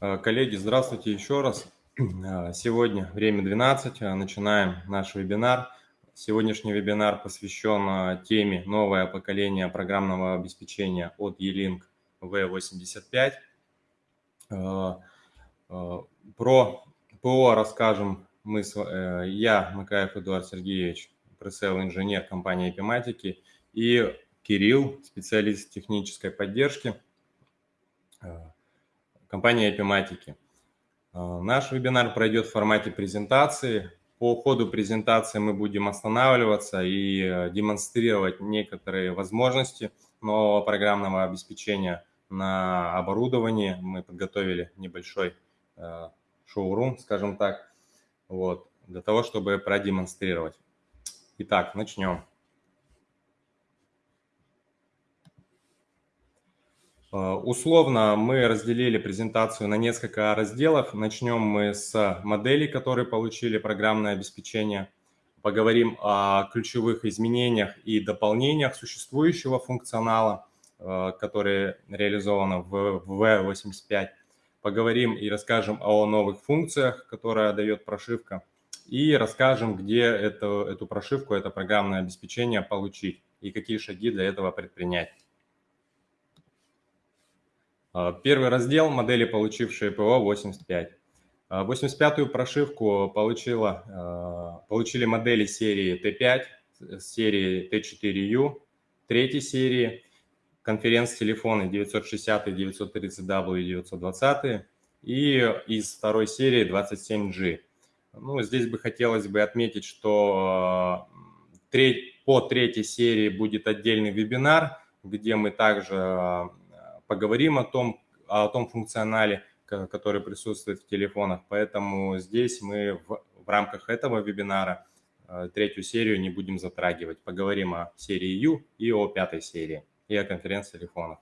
Э, коллеги, здравствуйте еще раз. Э, сегодня время 12, э, начинаем наш вебинар. Сегодняшний вебинар посвящен теме «Новое поколение программного обеспечения от E-Link V85». Про ПО расскажем мы, я, Макаев Эдуард Сергеевич, пресейл-инженер компании Эпиматики, и Кирилл, специалист технической поддержки компании Epimatic. А, наш вебинар пройдет в формате презентации. По ходу презентации мы будем останавливаться и э, демонстрировать некоторые возможности нового программного обеспечения на оборудовании. Мы подготовили небольшой э, шоурум, скажем так, вот, для того, чтобы продемонстрировать. Итак, начнем. Условно мы разделили презентацию на несколько разделов. Начнем мы с моделей, которые получили программное обеспечение. Поговорим о ключевых изменениях и дополнениях существующего функционала, э, которые реализованы в V85. Поговорим и расскажем о новых функциях, которые дает прошивка. И расскажем, где эту, эту прошивку, это программное обеспечение получить и какие шаги для этого предпринять. А, первый раздел – модели, получившие ПО 85. 85-ю прошивку получила, а, получили модели серии Т5, серии Т4U, третьей серии, конференц-телефоны 960, 930W и 920 и из второй серии 27G. Ну, здесь бы хотелось бы отметить, что а, по третьей серии будет отдельный вебинар, где мы также поговорим о том, о том функционале, который присутствует в телефонах. Поэтому здесь мы в, в рамках этого вебинара э, третью серию не будем затрагивать. Поговорим о серии U и о пятой серии, и о конференц-телефонах.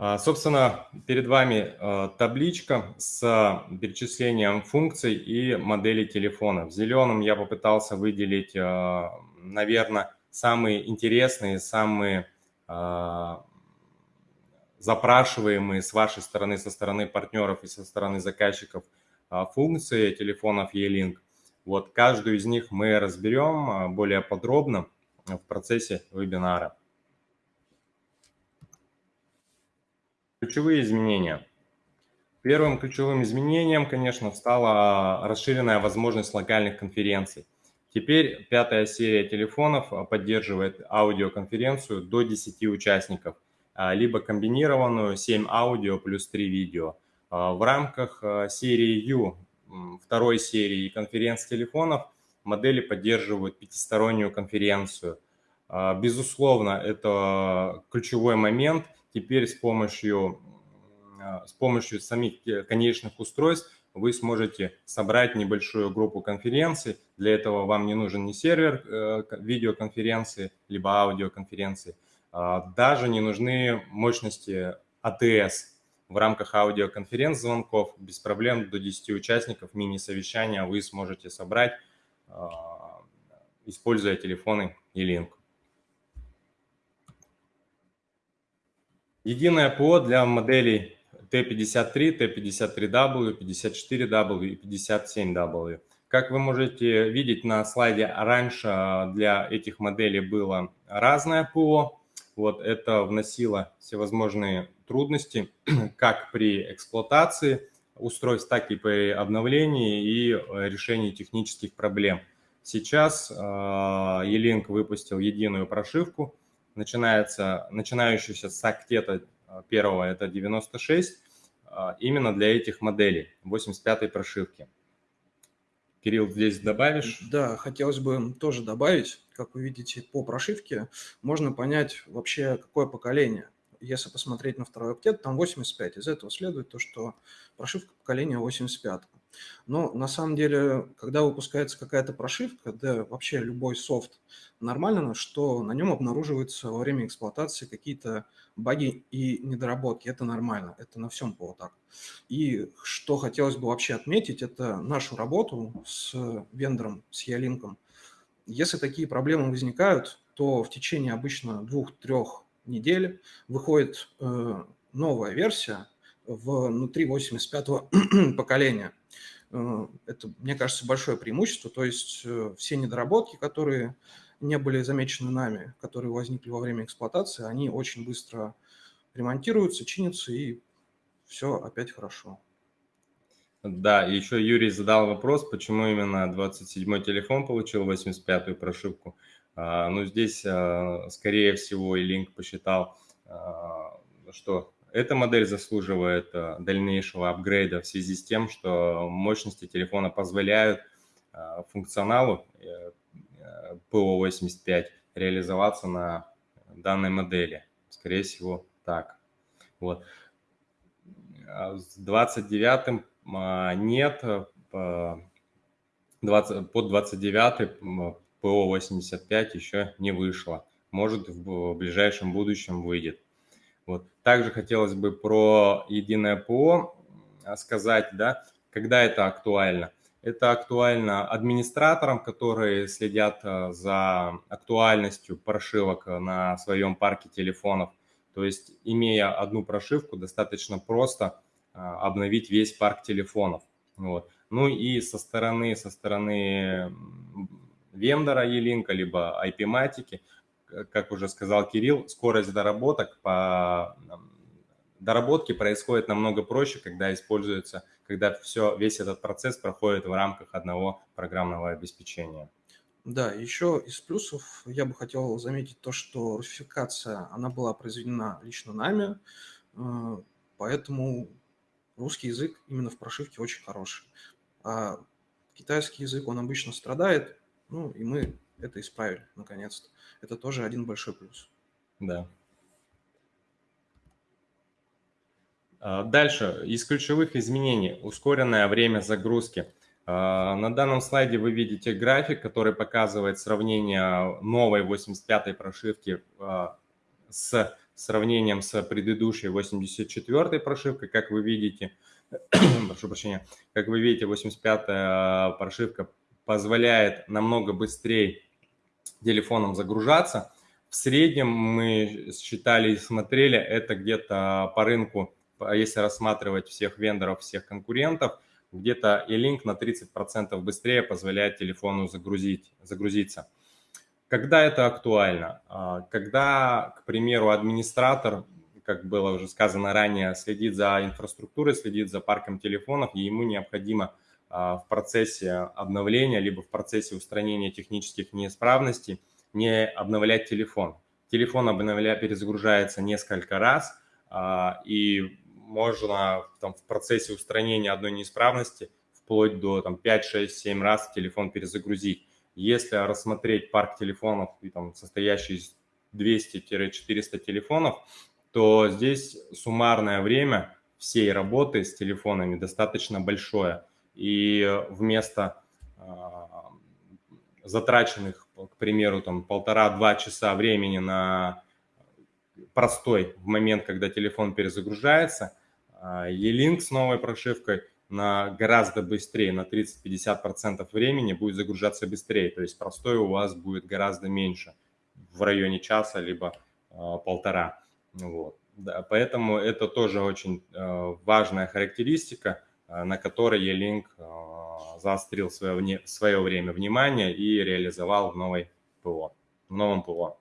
А, собственно, перед вами э, табличка с перечислением функций и моделей телефона. В зеленом я попытался выделить, э, наверное, самые интересные, самые запрашиваемые с вашей стороны, со стороны партнеров и со стороны заказчиков а, функции телефонов E-Link. Вот каждую из них мы разберем а, более подробно в процессе вебинара. Ключевые изменения. Первым ключевым изменением, конечно, стала расширенная возможность локальных конференций. Теперь пятая серия телефонов поддерживает аудиоконференцию до 10 участников – а, либо комбинированную 7 аудио плюс 3 видео. А, в рамках а, серии U, второй серии конференц-телефонов, модели поддерживают пятистороннюю конференцию. Безусловно, это ключевой момент. Теперь с помощью, с помощью самих конечных устройств вы сможете собрать небольшую группу конференций. Для этого вам не нужен ни сервер э, видеоконференции, либо аудиоконференции, а, даже не нужны мощности АТС. В рамках аудиоконференц-звонков без проблем до 10 участников мини-совещания вы сможете собрать, а, используя телефоны E-Link. Единое ПО для моделей T53, T53W, 54W и 57W. Как вы можете видеть на слайде, раньше для этих моделей было разное ПО, вот это вносило всевозможные трудности как при эксплуатации устройств, так и при обновлении и э, решении технических проблем. Сейчас E-Link э, выпустил единую прошивку, начинается, начинающуюся с октета э, первого, это 96, именно для этих моделей, 85-й прошивки. Кирилл, здесь добавишь? Да, хотелось бы тоже добавить, как вы видите, по прошивке можно понять вообще, какое поколение. Если посмотреть на второй октет, там 85. Из этого следует то, что прошивка поколения 85. Но на самом деле, когда выпускается какая-то прошивка, да вообще любой софт, нормально, что на нем обнаруживаются во время эксплуатации какие-то баги и недоработки. Это нормально, это на всем ПО так. И что хотелось бы вообще отметить, это нашу работу с вендором, с Ялинком. Если такие проблемы возникают, то в течение обычно двух-трех недель выходит э, новая версия, внутри 85-го поколения. Это, мне кажется, большое преимущество, то есть все недоработки, которые не были замечены нами, которые возникли во время эксплуатации, они очень быстро ремонтируются, чинятся, и все опять хорошо. Да, еще Юрий задал вопрос, почему именно 27-й телефон получил 85-ю прошивку. А, ну, здесь, а, скорее всего, и Link посчитал, а, что эта модель заслуживает дальнейшего апгрейда в связи с тем, что мощности телефона позволяют функционалу э, PO85 реализоваться на данной модели. Скорее всего, так. Вот. С 29-м нет, 20, под 29 ПО-85 еще не вышло. Может, в ближайшем будущем выйдет. Вот. Также хотелось бы про единое ПО сказать, да, когда это актуально. Это актуально администраторам, которые следят э, за актуальностью прошивок на своем парке телефонов. То есть, имея одну прошивку, достаточно просто э, обновить весь парк телефонов. Вот. Ну и со стороны, со стороны вендора E-Link, либо IP-матики, как уже сказал Кирилл, скорость доработок по доработки происходит намного проще, когда используется, когда все, весь этот процесс проходит в рамках одного программного обеспечения. Да, еще из плюсов я бы хотел заметить то, что русификация, она была произведена лично нами, э, поэтому русский язык именно в прошивке очень хороший. А китайский язык, он обычно страдает, ну и мы это исправили наконец-то. Это тоже один большой плюс. Да. А, дальше, из ключевых изменений, ускоренное время загрузки. А, на данном слайде вы видите график, который показывает сравнение новой 85-й прошивки а, с сравнением с предыдущей 84-й прошивкой. Как вы видите, прошу прощения, как вы видите, 85-я прошивка позволяет намного быстрее телефоном загружаться. В среднем мы считали и смотрели, это где-то по рынку если рассматривать всех вендоров, всех конкурентов, где-то e-link на 30% быстрее позволяет телефону загрузить, загрузиться. Когда это актуально? А, когда, к примеру, администратор, как было уже сказано ранее, следит за инфраструктурой, следит за парком телефонов, и ему необходимо в процессе обновления, либо в процессе устранения технических неисправностей не обновлять телефон. Телефон обновля, перезагружается несколько раз, и можно там, в процессе устранения одной неисправности вплоть до там, 5, 6, 7 раз телефон перезагрузить. Если рассмотреть парк телефонов, там, состоящий из 200-400 телефонов, то здесь суммарное время всей работы с телефонами достаточно большое. И вместо э, затраченных, к примеру, там полтора-два часа времени на простой в момент, когда телефон перезагружается, а, E-Link с новой прошивкой на гораздо быстрее, на 30-50% времени будет загружаться быстрее. То есть простой у вас будет гораздо меньше, в районе часа, либо э, полтора. Вот. Да, поэтому это тоже очень э, важная характеристика, э, на которой E-Link э, заострил свое, вне, свое время внимания и реализовал в новой ПО, в новом ПО.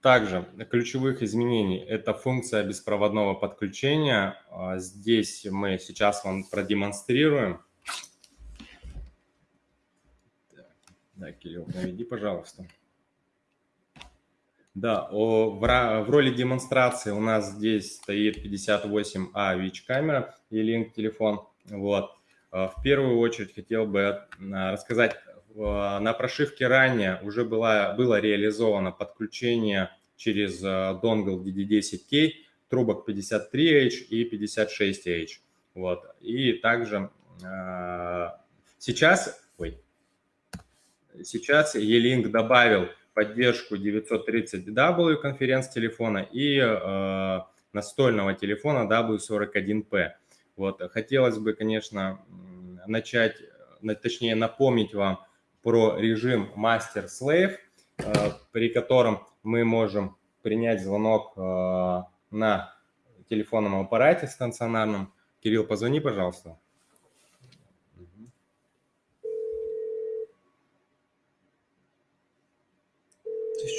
Также ключевых изменений – это функция беспроводного подключения. Здесь мы сейчас вам продемонстрируем. Да, Кирилл, наведи, пожалуйста. Да, о, в, в роли демонстрации у нас здесь стоит 58А ВИЧ-камера и линк телефон. Вот. А, в первую очередь хотел бы а, рассказать на прошивке ранее уже была, было реализовано подключение через донгл DD10K трубок 53H и 56H. Вот. И также э, сейчас, ой, сейчас E-Link добавил поддержку 930W конференц-телефона и э, настольного телефона W41P. Вот. Хотелось бы, конечно, начать, точнее напомнить вам про режим Master-Slave, э, при котором мы можем принять звонок э, на телефонном аппарате стационарном. Кирилл, позвони, пожалуйста.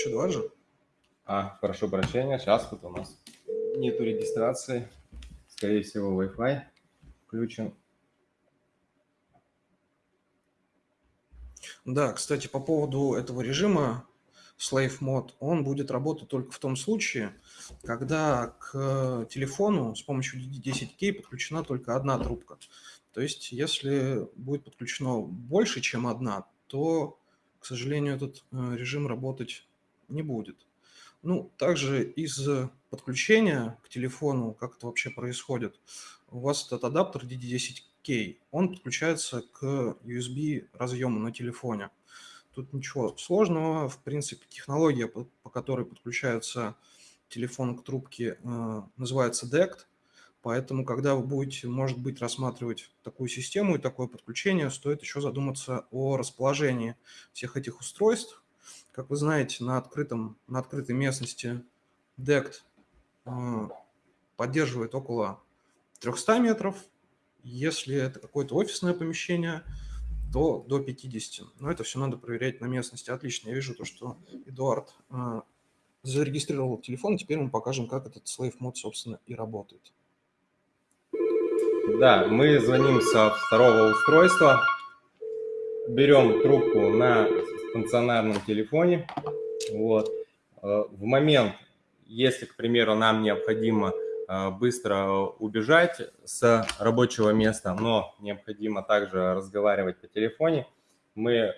Тысячу два же? А, прошу прощения, сейчас тут у нас нету регистрации. Скорее всего, Wi-Fi включен. Да, кстати, по поводу этого режима Slave Mode, он будет работать только в том случае, когда к телефону с помощью DD10K подключена только одна трубка. То есть, если будет подключено больше, чем одна, то, к сожалению, этот э, режим работать не будет. Ну, также из подключения к телефону, как это вообще происходит, у вас этот адаптер DD10K, он подключается к USB разъему на телефоне. Тут ничего сложного, в принципе, технология, по, по которой подключается телефон к трубке, э, называется DECT, поэтому, когда вы будете, может быть, рассматривать такую систему и такое подключение, стоит еще задуматься о расположении всех этих устройств. Как вы знаете, на, открытом, на открытой местности DECT э, поддерживает около 300 метров. Если это какое-то офисное помещение – до, до 50. Но это все надо проверять на местности. Отлично, я вижу то, что Эдуард э, зарегистрировал телефон, теперь мы покажем, как этот Slave Mode, собственно, и работает. Да, мы звоним со второго устройства, берем трубку на стационарном телефоне. Вот. Э, в момент, если, к примеру, нам необходимо Э, быстро убежать с рабочего места, но необходимо также разговаривать по телефоне, мы э,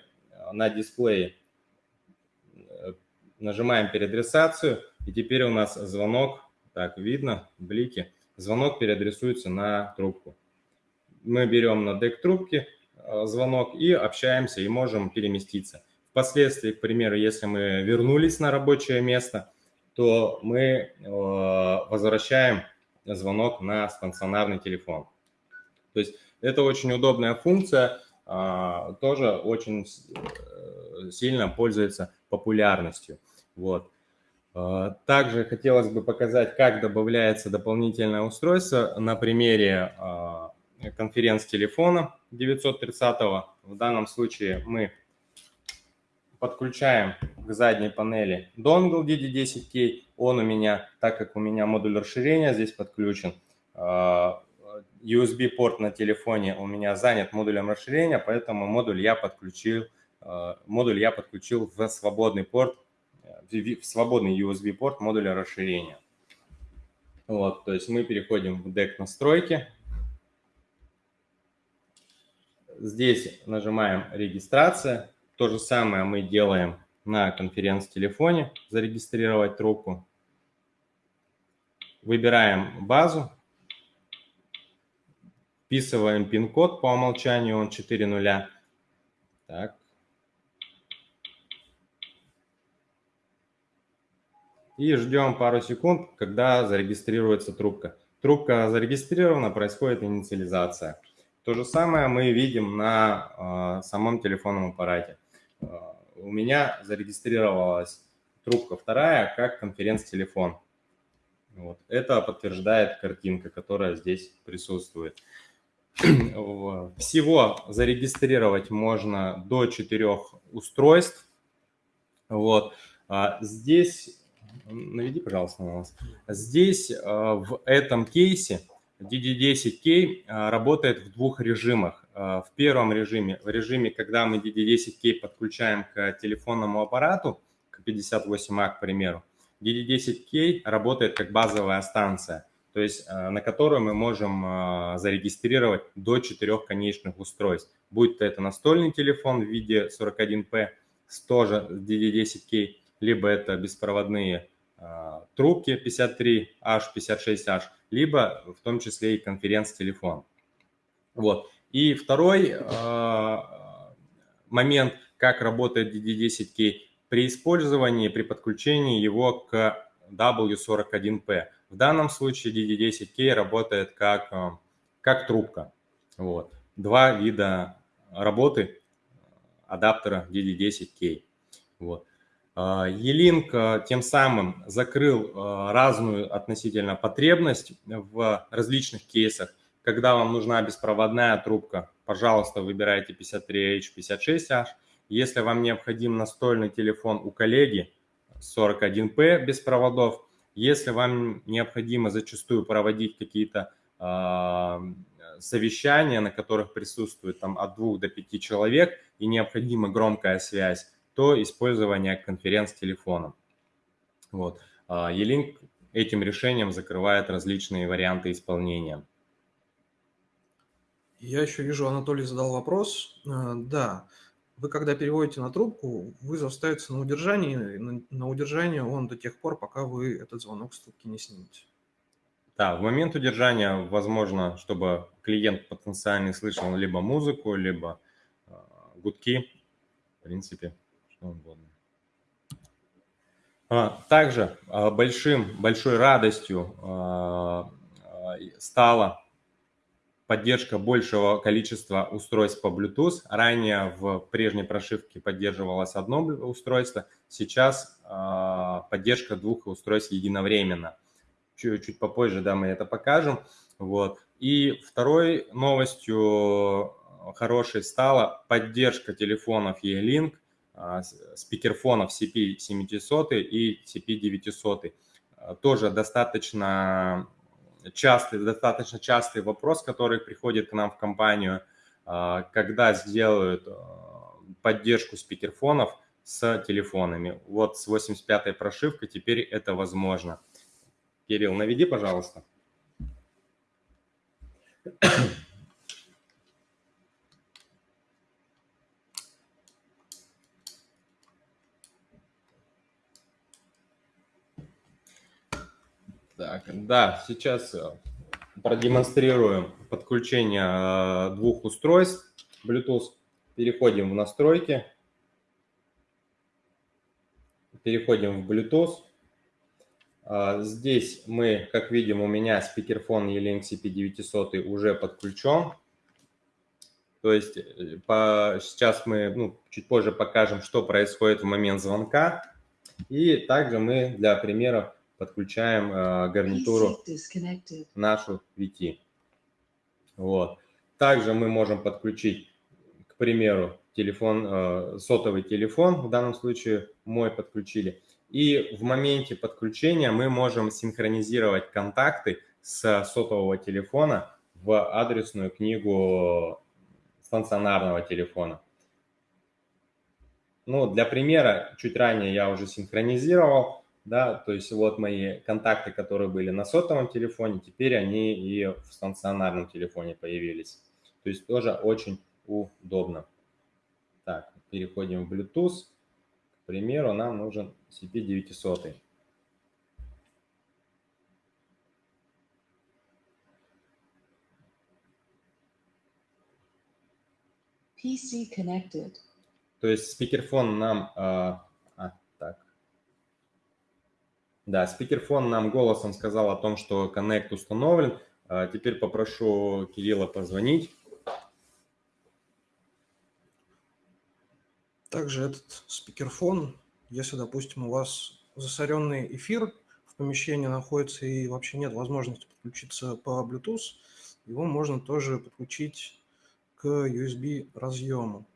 на дисплее нажимаем переадресацию, и теперь у нас звонок, так видно, блики, звонок переадресуется на трубку. Мы берем на дек трубки звонок и общаемся, и можем переместиться. Впоследствии, к примеру, если мы вернулись на рабочее место – то мы э, возвращаем звонок на стационарный телефон. То есть это очень удобная функция, а, тоже очень э, сильно пользуется популярностью. Вот. А, также хотелось бы показать, как добавляется дополнительное устройство на примере а, конференц-телефона 930. В данном случае мы подключаем к задней панели донгл DD10K. Он у меня, так как у меня модуль расширения здесь подключен, а, USB-порт на телефоне у меня занят модулем расширения, поэтому модуль я подключил, а, модуль я подключил в свободный порт, в свободный USB-порт модуля расширения. Вот, то есть мы переходим в дек настройки. Здесь нажимаем регистрация. То же самое мы делаем на конференц-телефоне, зарегистрировать трубку. Выбираем базу, вписываем пин-код по умолчанию, он 4 нуля. Так. И ждем пару секунд, когда зарегистрируется трубка. Трубка зарегистрирована, происходит инициализация. То же самое мы видим на э, самом телефонном аппарате. А, у меня зарегистрировалась трубка вторая как конференц-телефон. Вот. Это подтверждает картинка, которая здесь присутствует. Всего зарегистрировать можно до четырех устройств. Вот. А здесь, наведи, пожалуйста, на нас. Здесь а, в этом кейсе DD10K работает в двух режимах. Э, в первом режиме, в режиме, когда мы DD10K подключаем к телефонному аппарату, к 58А, к примеру, DD10K работает как базовая станция, то есть э, на которую мы можем э, зарегистрировать до четырех конечных устройств. Будь то это настольный телефон в виде 41P с тоже DD10K, либо это беспроводные трубки 53H, 56H, либо в том числе и конференц-телефон. Вот. И второй э, момент, как работает DD10K при использовании, при подключении его к W41P. В данном случае DD10K работает как, э, как трубка. Вот. Два вида работы адаптера DD10K. Вот. E-Link тем самым закрыл разную относительно потребность в различных кейсах. Когда вам нужна беспроводная трубка, пожалуйста, выбирайте 53H, 56H. Если вам необходим настольный телефон у коллеги, 41P без проводов. Если вам необходимо зачастую проводить какие-то э, совещания, на которых присутствует там, от двух до пяти человек и необходима громкая связь, то использование конференц-телефоном. Вот. E-Link этим решением закрывает различные варианты исполнения. Я еще вижу, Анатолий задал вопрос. Э, да, вы когда переводите на трубку, вызов ставится на удержание, на, на удержание он до тех пор, пока вы этот звонок с трубки не снимете. Да, в момент удержания возможно, чтобы клиент потенциальный слышал либо музыку, либо э, гудки, в принципе, что угодно. А, также э, большим, большой радостью стало поддержка большего количества устройств по Bluetooth. Ранее в прежней прошивке поддерживалось одно устройство, сейчас э, поддержка двух устройств единовременно. Чуть-чуть попозже да, мы это покажем. Вот. И второй новостью хорошей стала поддержка телефонов E-Link, э, спикерфонов CP700 и CP900. Тоже достаточно частый, достаточно частый вопрос, который приходит к нам в компанию, а, когда сделают а, поддержку спикерфонов с телефонами. Вот с 85-й прошивкой теперь это возможно. Кирилл, наведи, пожалуйста. Так, да, сейчас э, продемонстрируем подключение э, двух устройств Bluetooth. Переходим в настройки. Переходим в Bluetooth. А, здесь мы, как видим, у меня спикерфон E-Link CP900 уже подключен. То есть э, по, сейчас мы ну, чуть позже покажем, что происходит в момент звонка. И также мы для примеров подключаем э, гарнитуру нашу VT. Вот. Также мы можем подключить, к примеру, телефон, э, сотовый телефон, в данном случае мой подключили. И в моменте подключения мы можем синхронизировать контакты с сотового телефона в адресную книгу стационарного телефона. Ну, для примера, чуть ранее я уже синхронизировал да, то есть вот мои контакты, которые были на сотовом телефоне, теперь они и в стационарном телефоне появились. То есть тоже очень удобно. Так, переходим в Bluetooth. К примеру, нам нужен CP900. PC connected. То есть спикерфон нам а, да, спикерфон нам голосом сказал о том, что Connect установлен. А теперь попрошу Кирилла позвонить. Также этот спикерфон, если, допустим, у вас засоренный эфир в помещении находится и вообще нет возможности подключиться по Bluetooth, его можно тоже подключить к USB разъему.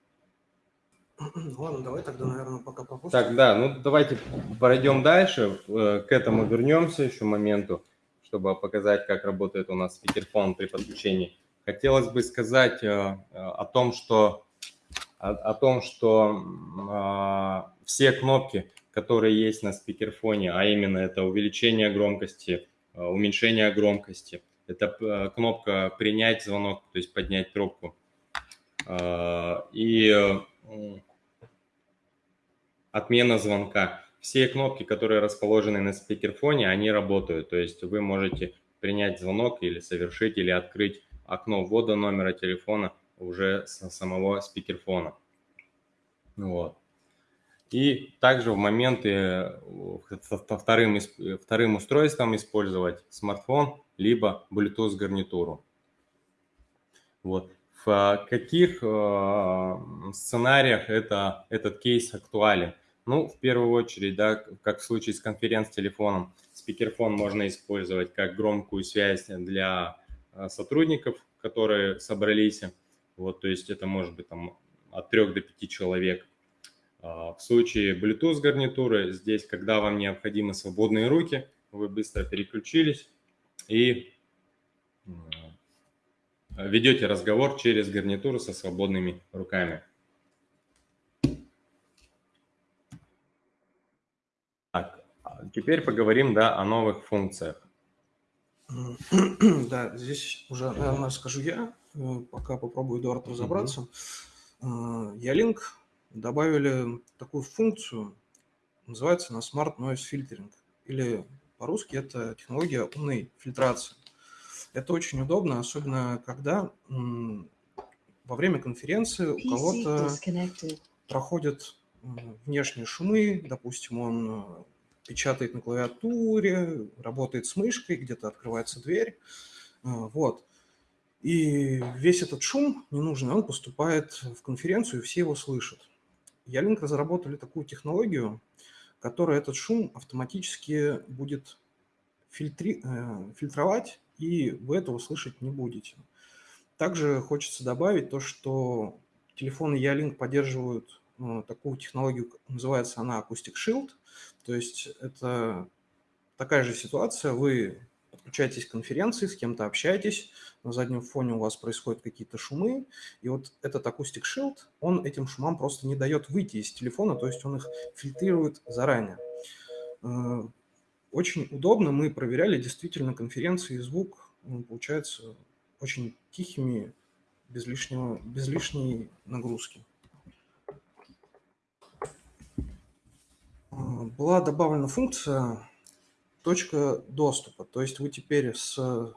Ладно, давай тогда, наверное, пока попозже. Так, да, ну давайте пройдем дальше, э, к этому вернемся еще моменту, чтобы показать, как работает у нас спикерфон при подключении. Хотелось бы сказать э, э, о том, что, о, о том, что а, все кнопки, которые есть на спикерфоне, а именно это увеличение громкости, уменьшение громкости, это кнопка «Принять звонок», то есть поднять трубку. И отмена звонка. Все кнопки, которые расположены на спикерфоне, они работают. То есть вы можете принять звонок или совершить, или открыть окно ввода номера телефона уже с самого спикерфона. Вот. И также в моменты э, вторым, вторым устройством использовать смартфон, либо Bluetooth гарнитуру. Вот. В каких э, сценариях это, этот кейс актуален? Ну, в первую очередь, да, как в случае с конференц-телефоном, спикерфон можно использовать как громкую связь для э, сотрудников, которые собрались. Вот, то есть это может быть там от 3 до 5 человек. А, в случае Bluetooth гарнитуры, здесь, когда вам необходимы свободные руки, вы быстро переключились и ведете разговор через гарнитуру со свободными руками. Так, а теперь поговорим да, о новых функциях. Да, здесь уже, наверное, скажу я, пока попробую, Эдуард, разобраться. Uh-huh. Ялинк добавили такую функцию, называется она Smart Noise Filtering, или по-русски это технология умной фильтрации. Это очень удобно, особенно когда во время конференции у кого-то проходят внешние шумы, допустим, он э, печатает на клавиатуре, работает с мышкой, где-то открывается дверь, э, вот. И весь этот шум ненужный, он поступает в конференцию, и все его слышат. Ялинк разработали такую технологию, которая этот шум автоматически будет фильтри... Э, фильтровать и вы этого слышать не будете. Также хочется добавить то, что телефоны Ялинк поддерживают ну, такую технологию, называется она Acoustic Shield, то есть это такая же ситуация, вы подключаетесь к конференции, с кем-то общаетесь, на заднем фоне у вас происходят какие-то шумы, и вот этот Acoustic Shield, он этим шумам просто не дает выйти из телефона, то есть он их фильтрирует заранее. Э, очень удобно, мы проверяли действительно конференции, звук получается очень тихими, без, лишнего, без лишней нагрузки. А, была добавлена функция точка доступа, то есть вы теперь с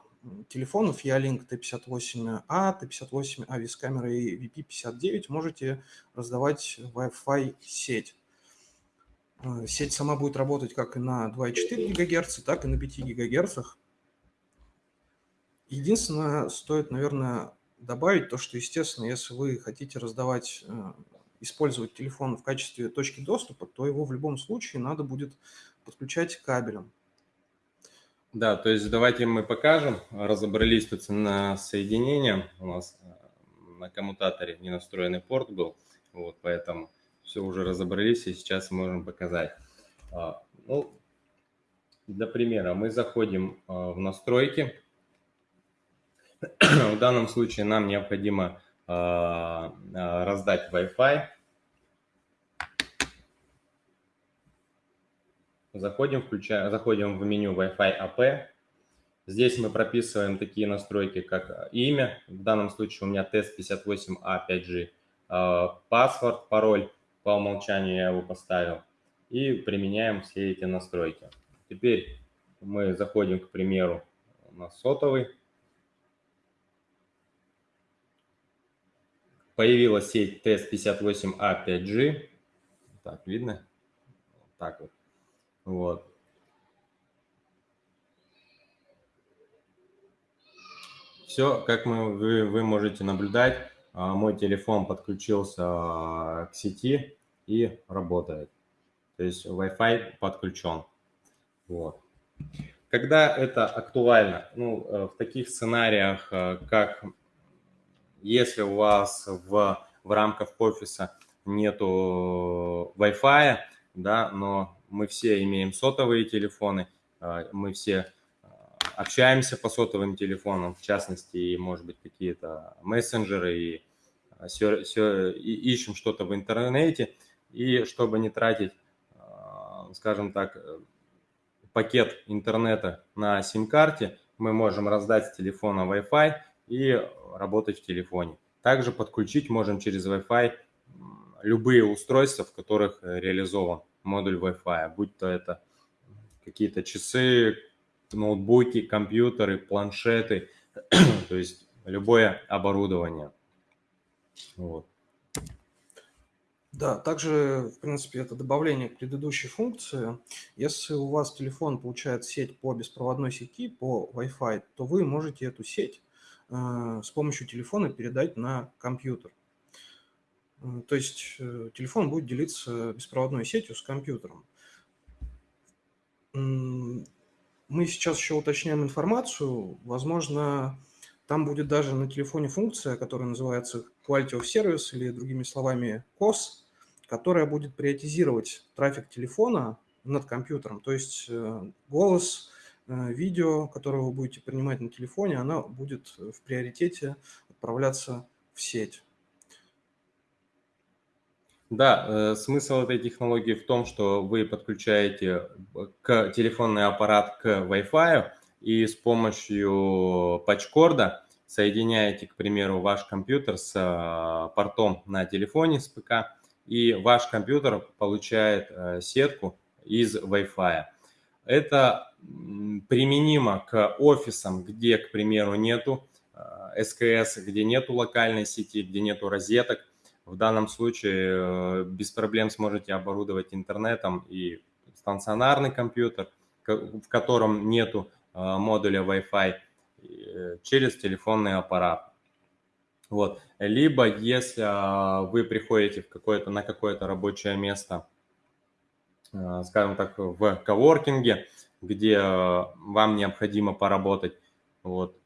телефонов Ялинк T58A, T58A с камерой и VP59 можете раздавать Wi-Fi сеть. Э, сеть сама будет работать как и на 2,4 ГГц, так и на 5 ГГц. Единственное, стоит, наверное, добавить то, что, естественно, если вы хотите раздавать, э, использовать телефон в качестве точки доступа, то его в любом случае надо будет подключать кабелем. Да, то есть давайте мы покажем. Разобрались тут на соединение. У нас э, на коммутаторе не настроенный порт был, вот, поэтому все уже разобрались и сейчас можем показать. А, ну, для примера мы заходим а, в настройки. В данном случае нам необходимо а, раздать Wi-Fi. Заходим, включаем, заходим в меню Wi-Fi AP. Здесь мы прописываем такие настройки, как имя. В данном случае у меня тест 58A 5G. Паспорт, пароль по умолчанию я его поставил. И применяем все эти настройки. Теперь мы заходим, к примеру, на сотовый. Появилась сеть TES58A 5G. Так, видно? Так вот. Вот. Все, как мы, вы, вы можете наблюдать, а, мой телефон подключился а, к сети и работает. То есть Wi-Fi подключен. Вот. Когда это актуально? Ну, э, в таких сценариях, э, как если у вас в, в рамках офиса нету Wi-Fi, да, но мы все имеем сотовые телефоны, э, мы все общаемся по сотовым телефонам, в частности, может быть, какие-то мессенджеры и, и ищем что-то в интернете – и чтобы не тратить, а, скажем так, э, пакет интернета на сим-карте, мы можем раздать с телефона Wi-Fi и работать в телефоне. Также подключить можем через Wi-Fi любые устройства, в которых реализован модуль Wi-Fi, будь то это какие-то часы, ноутбуки, компьютеры, планшеты, то есть любое оборудование. Вот. Да, также, в принципе, это добавление к предыдущей функции. Если у вас телефон получает сеть по беспроводной сети, по Wi-Fi, то вы можете эту сеть э, с помощью телефона передать на компьютер. То есть телефон будет делиться беспроводной сетью с компьютером. Мы сейчас еще уточняем информацию. Возможно, там будет даже на телефоне функция, которая называется Quality of Service или другими словами COS, которая будет приоритизировать трафик телефона над компьютером. То есть э, голос, э, видео, которое вы будете принимать на телефоне, она будет в приоритете отправляться в сеть. Да, э, смысл этой технологии в том, что вы подключаете к телефонный аппарат к Wi-Fi, и с помощью патчкорда соединяете, к примеру, ваш компьютер с э, портом на телефоне с ПК, и ваш компьютер получает э, сетку из Wi-Fi. Это применимо к офисам, где, к примеру, нету СКС, где нету локальной сети, где нету розеток, в данном случае э, без проблем сможете оборудовать интернетом и стационарный компьютер, в котором нету э, модуля Wi-Fi, э, через телефонный аппарат. Вот. Либо если вы приходите в какое-то, на какое-то рабочее место, скажем так, в коворкинге, где вам необходимо поработать, вот,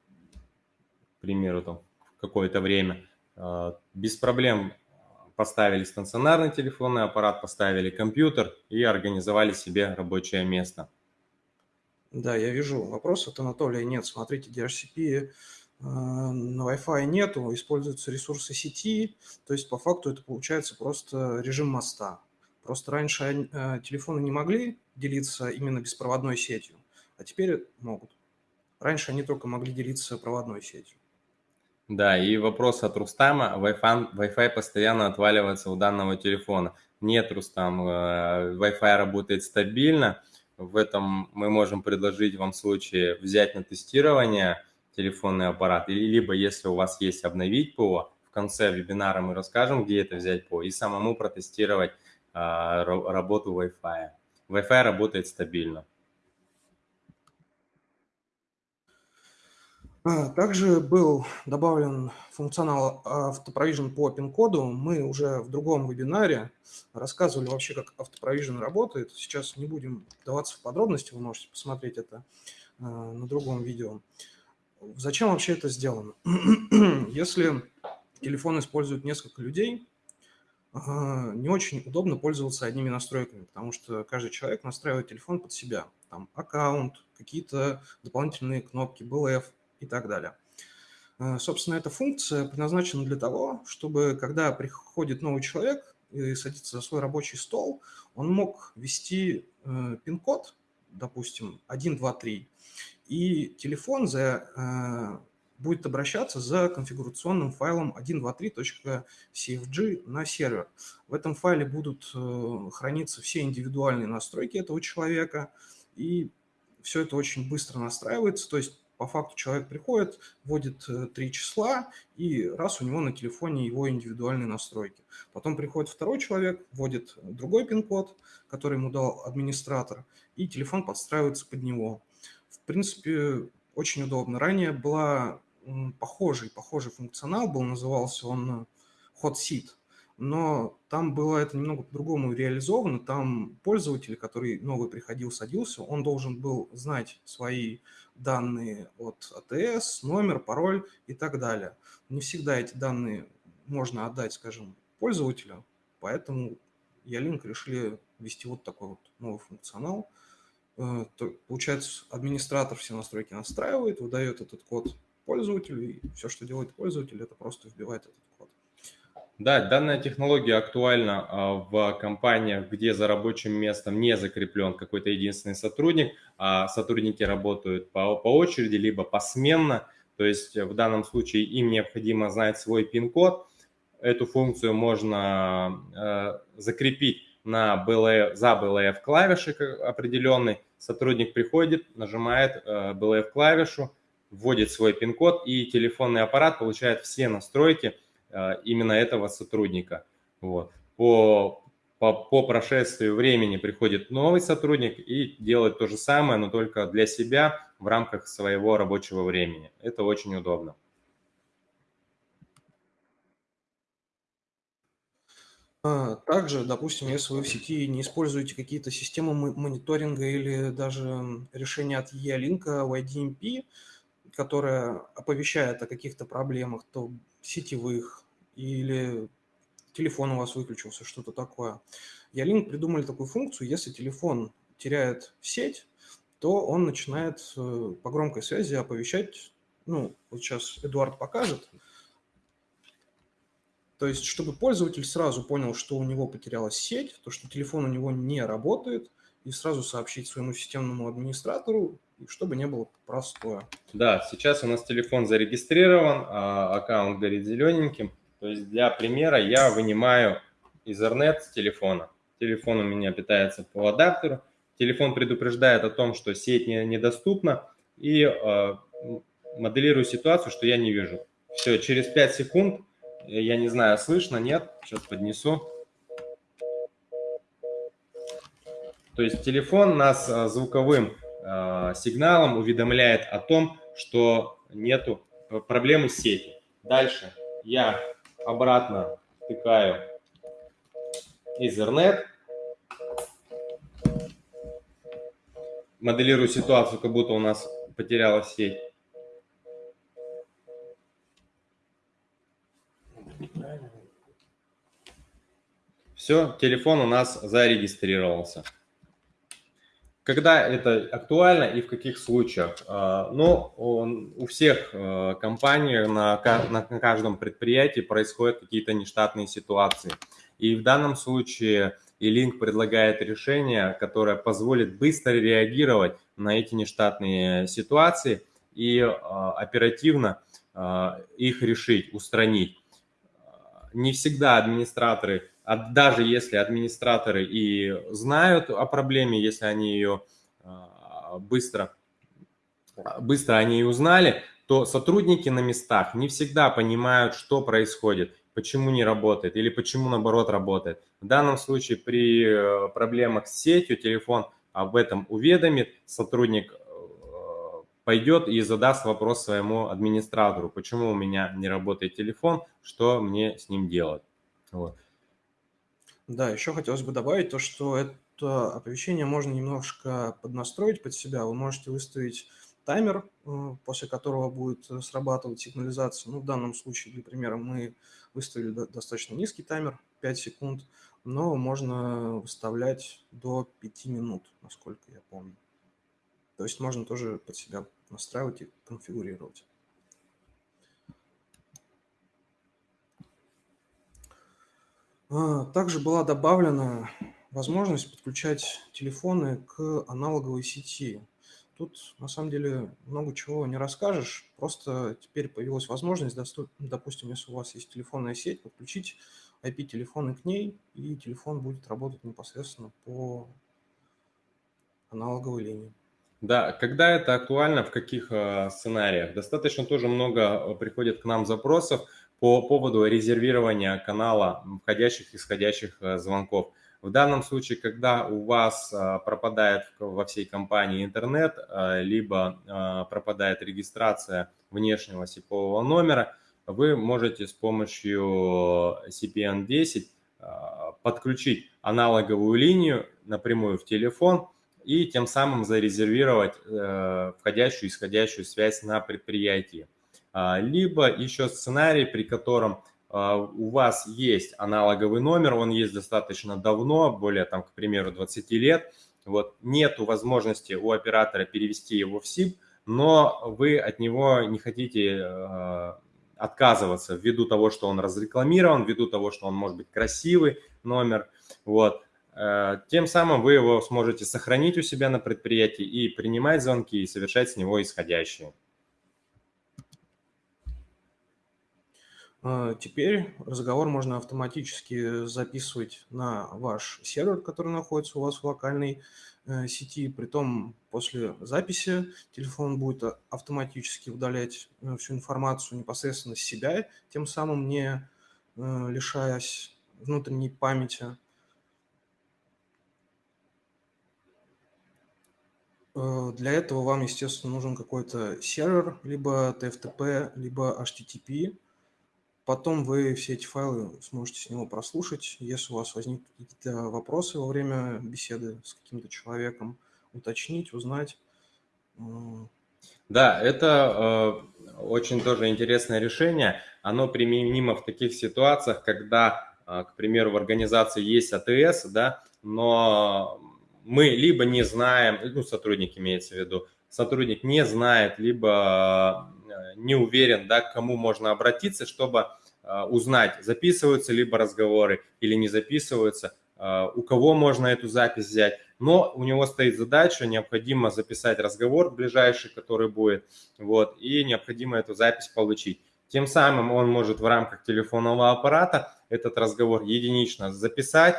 к примеру, там, какое-то время, без проблем поставили стационарный телефонный аппарат, поставили компьютер и организовали себе рабочее место. Да, я вижу вопрос от Анатолия. Нет, смотрите, DHCP на Wi-Fi нету, используются ресурсы сети, то есть по факту это получается просто режим моста. Просто раньше э, телефоны не могли делиться именно беспроводной сетью, а теперь могут. Раньше они только могли делиться проводной сетью. Да, и вопрос от Рустама. Wi-Fi, Wi-Fi постоянно отваливается у данного телефона. Нет, Рустам, э, Wi-Fi работает стабильно. В этом мы можем предложить вам в случае взять на тестирование телефонный аппарат, или либо если у вас есть обновить ПО, в конце вебинара мы расскажем, где это взять ПО, и самому протестировать а, работу Wi-Fi. Wi-Fi работает стабильно. А, также был добавлен функционал автопровижен по пин-коду. Мы уже в другом вебинаре рассказывали вообще, как автопровижен работает. Сейчас не будем вдаваться в подробности, вы можете посмотреть это а, на другом видео. Зачем вообще это сделано? Если телефон использует несколько людей, не очень удобно пользоваться одними настройками, потому что каждый человек настраивает телефон под себя. Там аккаунт, какие-то дополнительные кнопки, BLF – и так далее. Э, собственно, эта функция предназначена для того, чтобы когда приходит новый человек и садится за свой рабочий стол, он мог ввести э, пин-код, допустим, 1, 2, 3, и телефон за, э, будет обращаться за конфигурационным файлом 123.cfg на сервер. В этом файле будут храниться все индивидуальные настройки этого человека, и все это очень быстро настраивается, то есть по факту человек приходит, вводит э, три числа, и раз у него на телефоне его индивидуальные настройки. Потом приходит второй человек, вводит другой пин-код, который ему дал администратор, и телефон подстраивается под него. В принципе, очень удобно. Ранее была похожий, похожий функционал, был, назывался он Hot Seat – но там было это немного по-другому реализовано. Там пользователь, который новый приходил, садился, он должен был знать свои данные от АТС, номер, пароль и так далее. Не всегда эти данные можно отдать, скажем, пользователю, поэтому Ялинк решили ввести вот такой вот новый функционал. Э, получается, администратор все настройки настраивает, выдает этот код пользователю, и все, что делает пользователь, это просто вбивает этот код. Да, данная технология актуальна а, в компаниях, где за рабочим местом не закреплен какой-то единственный сотрудник, а сотрудники работают по, по очереди, либо посменно. То есть в данном случае им необходимо знать свой пин-код. Эту функцию можно э, закрепить на BLF, за BLF клавиши определенный. Сотрудник приходит, нажимает э, BLF клавишу, вводит свой пин-код, и телефонный аппарат получает все настройки – Э, именно этого сотрудника. Вот. По, по, по прошествию времени приходит новый сотрудник и делает то же самое, но только для себя в рамках своего рабочего времени. Это очень удобно. Также, допустим, если вы в сети не используете какие-то системы мониторинга или даже решения от E-Link, YDMP, которая оповещает о каких-то проблемах, то сетевых или телефон у вас выключился, что-то такое. Ялинк придумали такую функцию, если телефон теряет сеть, то он начинает э, по громкой связи оповещать, ну, вот сейчас Эдуард покажет, то есть, чтобы пользователь сразу понял, что у него потерялась сеть, то, что телефон у него не работает, и сразу сообщить своему системному администратору, чтобы не было простое. Да, сейчас у нас телефон зарегистрирован, а аккаунт горит зелененьким. То есть для примера я вынимаю Ethernet с телефона. Телефон у меня питается по адаптеру. Телефон предупреждает о том, что сеть не, недоступна и э, моделирую ситуацию, что я не вижу. Все, через 5 секунд, я не знаю, слышно, нет, сейчас поднесу. То есть телефон нас э, звуковым э, сигналом уведомляет о том, что нету э, проблемы с сетью. Дальше я обратно втыкаю Ethernet. Моделирую ситуацию, как будто у нас потерялась сеть. Все, телефон у нас зарегистрировался. Когда это актуально и в каких случаях? А, ну, у всех э, компаний на, каждом предприятии происходят какие-то нештатные ситуации. И в данном случае E-Link предлагает решение, которое позволит быстро реагировать на эти нештатные ситуации и а, оперативно а, их решить, устранить. Не всегда администраторы даже если администраторы и знают о проблеме, если они ее а, быстро, быстро они ее узнали, то сотрудники на местах не всегда понимают, что происходит, почему не работает или почему наоборот работает. В данном случае при э, проблемах с сетью телефон об этом уведомит, сотрудник э, пойдет и задаст вопрос своему администратору, почему у меня не работает телефон, что мне с ним делать. Вот. Да, еще хотелось бы добавить то, что это оповещение можно немножко поднастроить под себя. Вы можете выставить таймер, э, после которого будет срабатывать сигнализация. Ну, в данном случае, для примера, мы выставили достаточно низкий таймер, 5 секунд, но можно выставлять до 5 минут, насколько я помню. То есть можно тоже под себя настраивать и конфигурировать. Также была добавлена возможность подключать телефоны к аналоговой сети. Тут на самом деле много чего не расскажешь, просто теперь появилась возможность, допустим, если у вас есть телефонная сеть, подключить IP-телефоны к ней, и телефон будет работать непосредственно по аналоговой линии. Да, когда это актуально, в каких э, сценариях? Достаточно тоже много э, приходит к нам запросов по поводу резервирования канала входящих и исходящих э, звонков. В данном случае, когда у вас э, пропадает во всей компании интернет, э, либо пропадает регистрация внешнего сипового номера, вы можете с помощью CPN10 подключить аналоговую линию напрямую в телефон и тем самым зарезервировать входящую и исходящую связь на предприятии. А, либо еще сценарий, при котором а, у вас есть аналоговый номер, он есть достаточно давно, более, там, к примеру, 20 лет, вот, нету возможности у оператора перевести его в СИП, но вы от него не хотите э, отказываться ввиду того, что он разрекламирован, ввиду того, что он может быть красивый номер, вот, э, тем самым вы его сможете сохранить у себя на предприятии и принимать звонки и совершать с него исходящие. Теперь разговор можно автоматически записывать на ваш сервер, который находится у вас в локальной э, сети. Притом после записи телефон будет автоматически удалять э, всю информацию непосредственно с себя, тем самым не э, лишаясь внутренней памяти. Для этого вам, естественно, нужен какой-то сервер, либо TFTP, либо HTTP. Потом вы все эти файлы сможете с него прослушать. Если у вас возникнут какие-то вопросы во время беседы с каким-то человеком, уточнить, узнать. Да, это э, очень тоже интересное решение. Оно применимо в таких ситуациях, когда, э, к примеру, в организации есть АТС, да, но мы либо не знаем, ну, сотрудник имеется в виду, сотрудник не знает, либо не уверен, да, к кому можно обратиться, чтобы э, узнать, записываются либо разговоры или не записываются, э, у кого можно эту запись взять. Но у него стоит задача, необходимо записать разговор ближайший, который будет, вот, и необходимо эту запись получить. Тем самым он может в рамках телефонного аппарата этот разговор единично записать,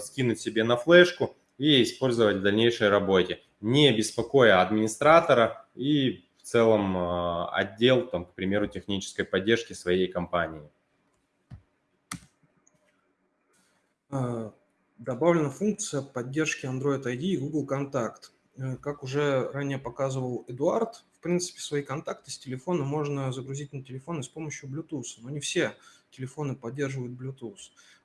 скинуть себе на флешку и использовать в дальнейшей работе не беспокоя администратора и целом а, отдел, там, к примеру, технической поддержки своей компании. А, добавлена функция поддержки Android ID и Google Контакт. Э, как уже ранее показывал Эдуард, в принципе, свои контакты с телефона можно загрузить на телефоны с помощью Bluetooth, но не все телефоны поддерживают Bluetooth.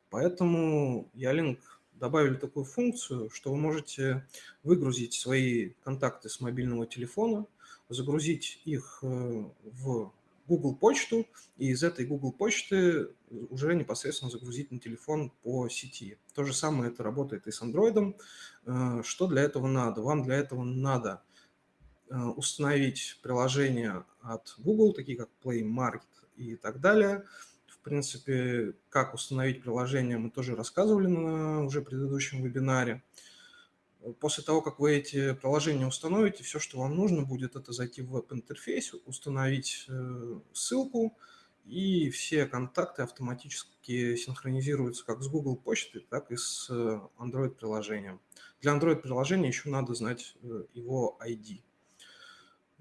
Поэтому Ялинк добавили такую функцию, что вы можете выгрузить свои контакты с мобильного телефона, загрузить их э, в Google почту, и из этой Google почты уже непосредственно загрузить на телефон по сети. То же самое это работает и с Android. Э, что для этого надо? Вам для этого надо э, установить приложения от Google, такие как Play Market и так далее – в принципе, как установить приложение, мы тоже рассказывали на уже предыдущем вебинаре. После того, как вы эти приложения установите, все, что вам нужно будет, это зайти в веб-интерфейс, установить э, ссылку, и все контакты автоматически синхронизируются как с Google почтой, так и с э, Android-приложением. Для Android-приложения еще надо знать э, его ID.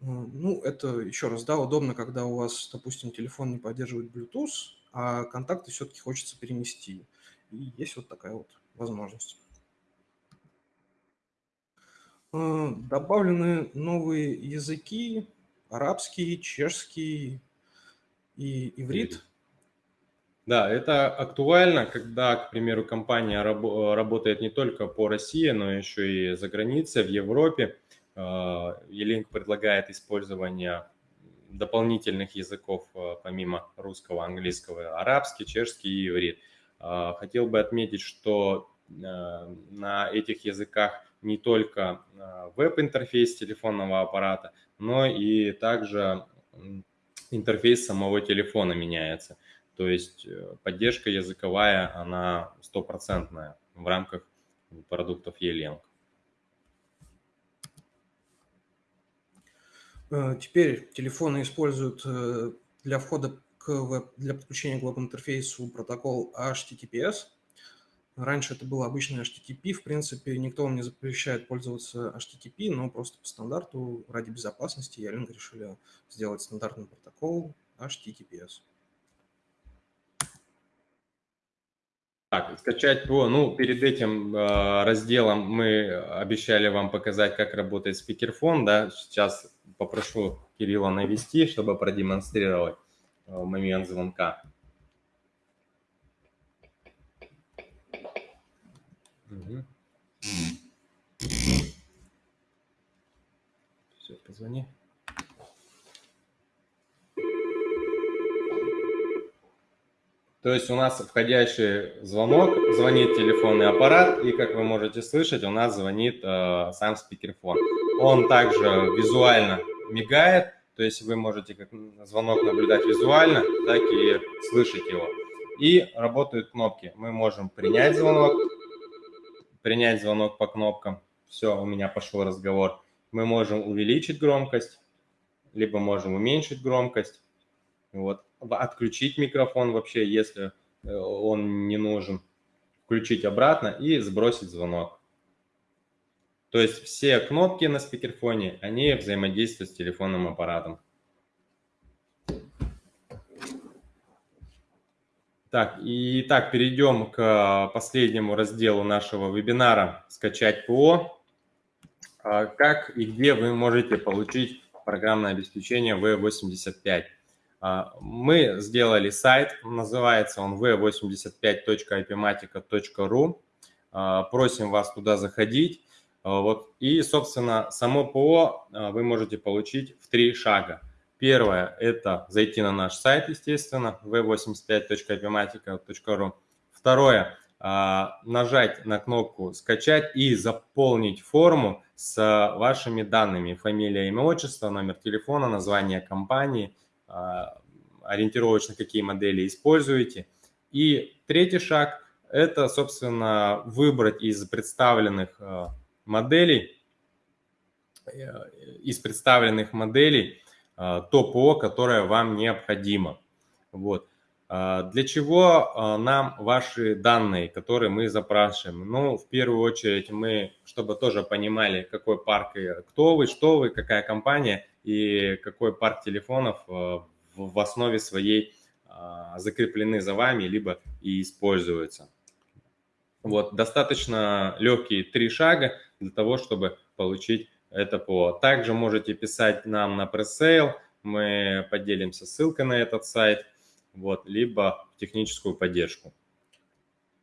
Ну, это еще раз, да, удобно, когда у вас, допустим, телефон не поддерживает Bluetooth, а контакты все-таки хочется перенести. И есть вот такая вот возможность. А, добавлены новые языки, арабский, чешский и иврит. Да, это актуально, когда, к примеру, компания раб- работает не только по России, но еще и за границей, в Европе. А, предлагает использование дополнительных языков э, помимо русского, английского, арабский, чешский и иврит. Э, хотел бы отметить, что э, на этих языках не только веб-интерфейс телефонного аппарата, но и также интерфейс самого телефона меняется. То есть поддержка языковая, она стопроцентная в рамках продуктов E-Link. Э, теперь телефоны используют э, для входа к веб, для подключения к веб-интерфейсу протокол HTTPS. Раньше это был обычный HTTP. В принципе, никто вам не запрещает пользоваться HTTP, но просто по стандарту ради безопасности Ялинк решили сделать стандартный протокол HTTPS. Так, скачать ПО. Ну, перед этим э, разделом мы обещали вам показать, как работает спикерфон, да. Сейчас попрошу Кирилла навести, чтобы продемонстрировать э, момент звонка. Угу. Все, позвони. То есть у нас входящий звонок, звонит телефонный аппарат, и как вы можете слышать, у нас звонит э, сам спикерфон. Он также визуально мигает, то есть вы можете как звонок наблюдать визуально, так и слышать его. И работают кнопки. Мы можем принять звонок, принять звонок по кнопкам. Все, у меня пошел разговор. Мы можем увеличить громкость, либо можем уменьшить громкость. Вот. Отключить микрофон вообще, если э, он не нужен. Включить обратно и сбросить звонок. То есть все кнопки на спикерфоне, они взаимодействуют с телефонным аппаратом. Так, и так, перейдем к последнему разделу нашего вебинара «Скачать ПО». А как и где вы можете получить программное обеспечение V85. Мы сделали сайт, называется он v85.ipmatica.ru. Просим вас туда заходить. Вот. И, собственно, само ПО вы можете получить в три шага. Первое – это зайти на наш сайт, естественно, v85.ipmatica.ru. Второе – нажать на кнопку «Скачать» и заполнить форму с вашими данными. Фамилия, имя, отчество, номер телефона, название компании, ориентировочно какие модели используете. И третий шаг – это, собственно, выбрать из представленных моделей, из представленных моделей а, то ПО, которое вам необходимо. Вот. А, для чего а, нам ваши данные, которые мы запрашиваем? Ну, в первую очередь мы, чтобы тоже понимали, какой парк, кто вы, что вы, какая компания и какой парк телефонов в основе своей закреплены за вами, либо и используются. Вот, достаточно легкие три шага для того, чтобы получить это ПО. Также можете писать нам на пресейл, мы поделимся ссылкой на этот сайт, вот, либо в техническую поддержку.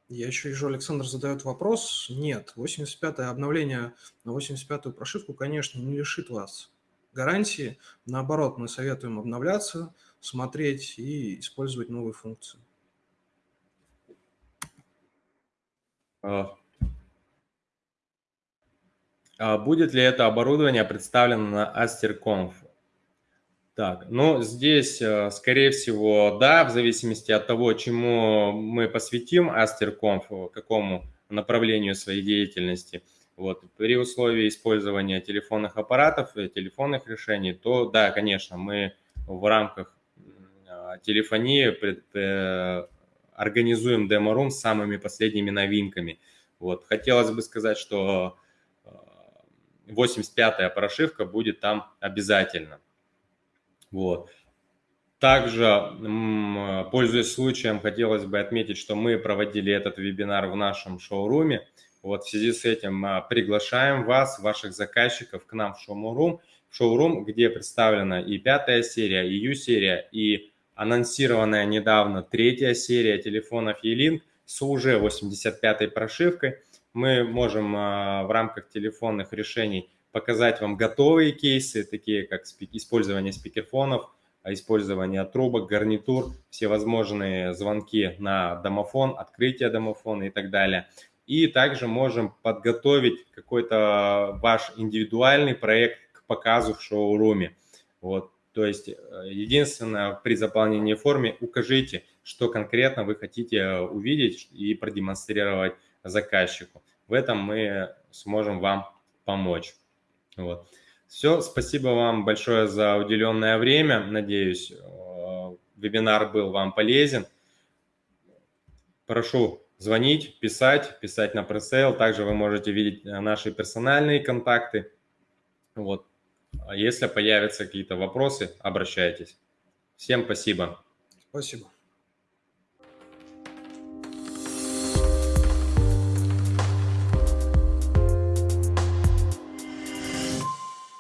Я еще вижу, Александр задает вопрос. Нет, 85-е обновление на 85-ю прошивку, конечно, не лишит вас гарантии. Наоборот, мы советуем обновляться, смотреть и использовать новые функции. А, будет ли это оборудование представлено на AsterConf? Так, ну здесь, э, скорее всего, да, в зависимости от того, чему мы посвятим AsterConf, какому направлению своей деятельности. Вот, при условии использования телефонных аппаратов, телефонных решений, то да, конечно, мы в рамках а, телефонии э, организуем демо-рум с самыми последними новинками. Вот, хотелось бы сказать, что 85-я прошивка будет там обязательно. Вот. Также, пользуясь случаем, хотелось бы отметить, что мы проводили этот вебинар в нашем шоуруме. Вот в связи с этим а, приглашаем вас, ваших заказчиков, к нам в шоурум, в шоурум, где представлена и пятая серия, и U-серия, и анонсированная недавно третья серия телефонов E-Link с уже 85-й прошивкой мы можем а, в рамках телефонных решений показать вам готовые кейсы, такие как использование спикерфонов, а, использование трубок, гарнитур, всевозможные звонки на домофон, открытие домофона и так далее. И также можем подготовить какой-то ваш индивидуальный проект к показу в шоуруме. Вот. То есть э, единственное, при заполнении формы укажите, что конкретно вы хотите увидеть и продемонстрировать заказчику. В этом мы сможем вам помочь. Вот. Все, спасибо вам большое за уделенное время. Надеюсь, э, вебинар был вам полезен. Прошу звонить, писать, писать на пресейл. Также вы можете видеть э, наши персональные контакты. Вот. Если появятся какие-то вопросы, обращайтесь. Всем спасибо. Спасибо.